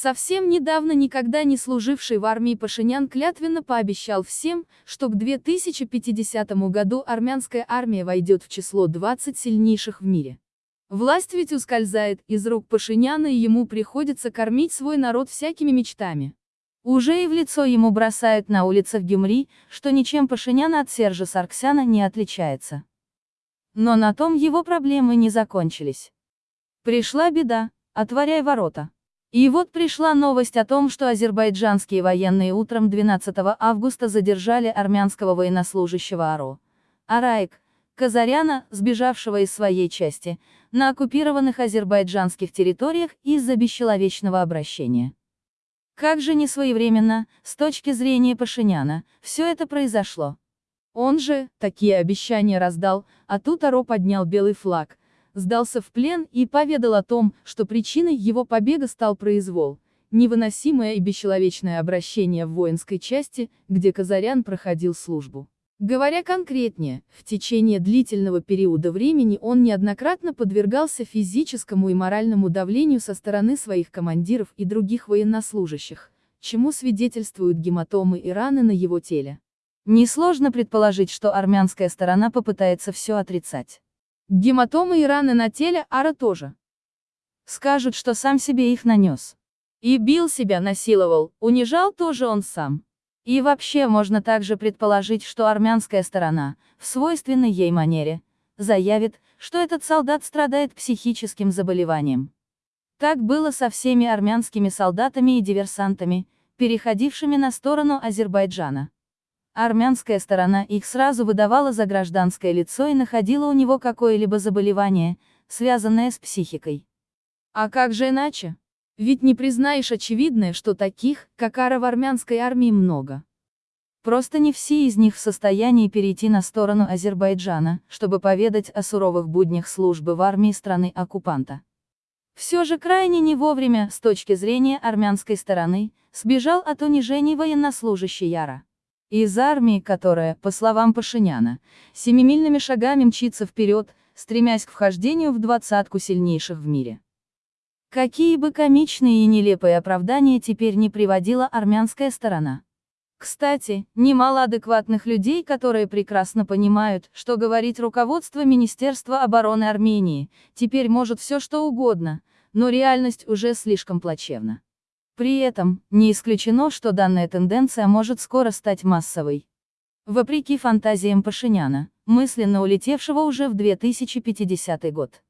Совсем недавно никогда не служивший в армии Пашинян клятвенно пообещал всем, что к 2050 году армянская армия войдет в число 20 сильнейших в мире. Власть ведь ускользает из рук Пашиняна и ему приходится кормить свой народ всякими мечтами. Уже и в лицо ему бросают на улицах Гюмри, что ничем Пашиняна от Сержа Сарксяна не отличается. Но на том его проблемы не закончились. Пришла беда, отворяй ворота. И вот пришла новость о том, что азербайджанские военные утром 12 августа задержали армянского военнослужащего АРО. Араик, Казаряна, сбежавшего из своей части, на оккупированных азербайджанских территориях из-за бесчеловечного обращения. Как же несвоевременно, с точки зрения Пашиняна, все это произошло. Он же, такие обещания раздал, а тут Аро поднял белый флаг, сдался в плен и поведал о том, что причиной его побега стал произвол, невыносимое и бесчеловечное обращение в воинской части, где Казарян проходил службу. Говоря конкретнее, в течение длительного периода времени он неоднократно подвергался физическому и моральному давлению со стороны своих командиров и других военнослужащих, чему свидетельствуют гематомы и раны на его теле. Несложно предположить, что армянская сторона попытается все отрицать. Гематомы и раны на теле Ара тоже. Скажут, что сам себе их нанес. И бил себя, насиловал, унижал тоже он сам. И вообще можно также предположить, что армянская сторона, в свойственной ей манере, заявит, что этот солдат страдает психическим заболеванием. Так было со всеми армянскими солдатами и диверсантами, переходившими на сторону Азербайджана. Армянская сторона их сразу выдавала за гражданское лицо и находила у него какое-либо заболевание, связанное с психикой. А как же иначе? Ведь не признаешь очевидное, что таких, как Ара в армянской армии много. Просто не все из них в состоянии перейти на сторону Азербайджана, чтобы поведать о суровых буднях службы в армии страны-оккупанта. Все же крайне не вовремя, с точки зрения армянской стороны, сбежал от унижений военнослужащий Яра. Из армии, которая, по словам Пашиняна, семимильными шагами мчится вперед, стремясь к вхождению в двадцатку сильнейших в мире. Какие бы комичные и нелепые оправдания теперь не приводила армянская сторона. Кстати, немало адекватных людей, которые прекрасно понимают, что говорить руководство Министерства обороны Армении, теперь может все что угодно, но реальность уже слишком плачевна. При этом, не исключено, что данная тенденция может скоро стать массовой. Вопреки фантазиям Пашиняна, мысленно улетевшего уже в 2050 год.